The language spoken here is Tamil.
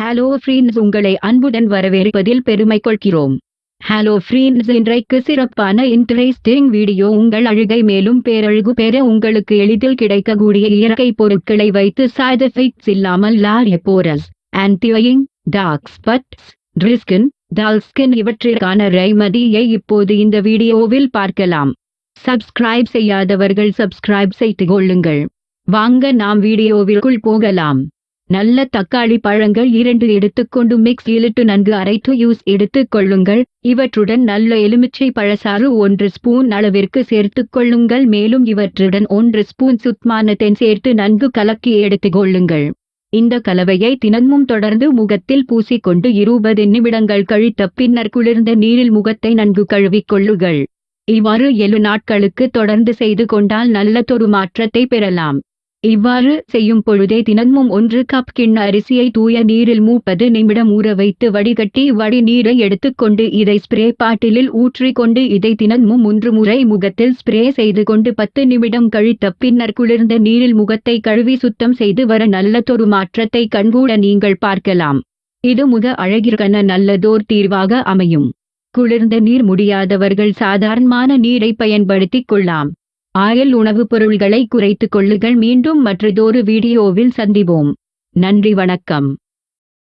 ஹலோ ஃப்ரீன்ஸ் உங்களை அன்புடன் வரவேற்பதில் பெருமை கொள்கிறோம் ஹலோ ஃப்ரீன்ஸ் இன்றைக்கு சிறப்பான இன்ட்ரெஸ்டிங் வீடியோ உங்கள் அழுகை மேலும் பேரழகு பெற உங்களுக்கு எளிதில் கிடைக்கக்கூடிய இயற்கை பொருட்களை வைத்து சைட் எஃபெக்ட்ஸ் இல்லாமல் லாரிய போரஸ் ஆன்டிவையிங் டார்க் ஸ்பட்ஸ் ட்ரிஸ்கின் டால்ஸ்கின் இவற்றிற்கான ரெய்மதியை இப்போது இந்த வீடியோவில் பார்க்கலாம். சப்ஸ்கிரைப் செய்யாதவர்கள் சப்ஸ்கிரைப் செய்து கொள்ளுங்கள். வாங்க நாம் வீடியோவிற்குள் போகலாம். நல்ல தக்காளி பழங்கள் இரண்டு எடுத்துக்கொண்டு மிக்ஸ் இழுட்டு நன்கு அரைத்து யூஸ் எடுத்துக் கொள்ளுங்கள். இவற்றுடன் நல்ல எலுமிச்சை பழசாறு ஒன்று ஸ்பூன் அளவிற்கு சேர்த்துக் கொள்ளுங்கள். மேலும் இவற்றுடன் ஒன்று ஸ்பூன் சுத்தமான சேர்த்து நன்கு கலக்கி எடுத்துக் கொள்ளுங்கள். இந்த கலவையை தினமும் தொடர்ந்து முகத்தில் பூசிக்கொண்டு இருபது நிமிடங்கள் கழித்த பின்னர் குளிர்ந்த நீரில் முகத்தை நன்கு கழுவிக் கொள்ளுங்கள். இவ்வாறு ஏழு நாட்களுக்கு தொடர்ந்து செய்து கொண்டால் நல்லதொரு மாற்றத்தை பெறலாம். இவ்வாறு செய்யும் பொழுதே தினமும் ஒன்று கப் கிண்ண அரிசியை தூய நீரில் மூப்பது நிமிடம் ஊற வைத்து வடிகட்டி வடி நீரை எடுத்துக்கொண்டு இதை ஸ்ப்ரே பாட்டிலில் ஊற்றிக்கொண்டு இதை தினமும் மூன்று முறை முகத்தில் ஸ்ப்ரே செய்து கொண்டு பத்து நிமிடம் கழித்த பின்னர் குளிர்ந்த நீரில் முகத்தை கழுவி சுத்தம் செய்து வர நல்லதொரு மாற்றத்தை கண்கூட நீங்கள் பார்க்கலாம். இது முக அழகிற்கன நல்லதோர் தீர்வாக அமையும். குளிர்ந்த நீர் முடியாதவர்கள் சாதாரணமான நீரை பயன்படுத்திக் கொள்ளலாம். ஆயில் உணவுப் பொருள்களை குறைத்துக் கொள்ளுங்கள். மீண்டும் மற்றதொரு வீடியோவில் சந்திப்போம். நன்றி வணக்கம்.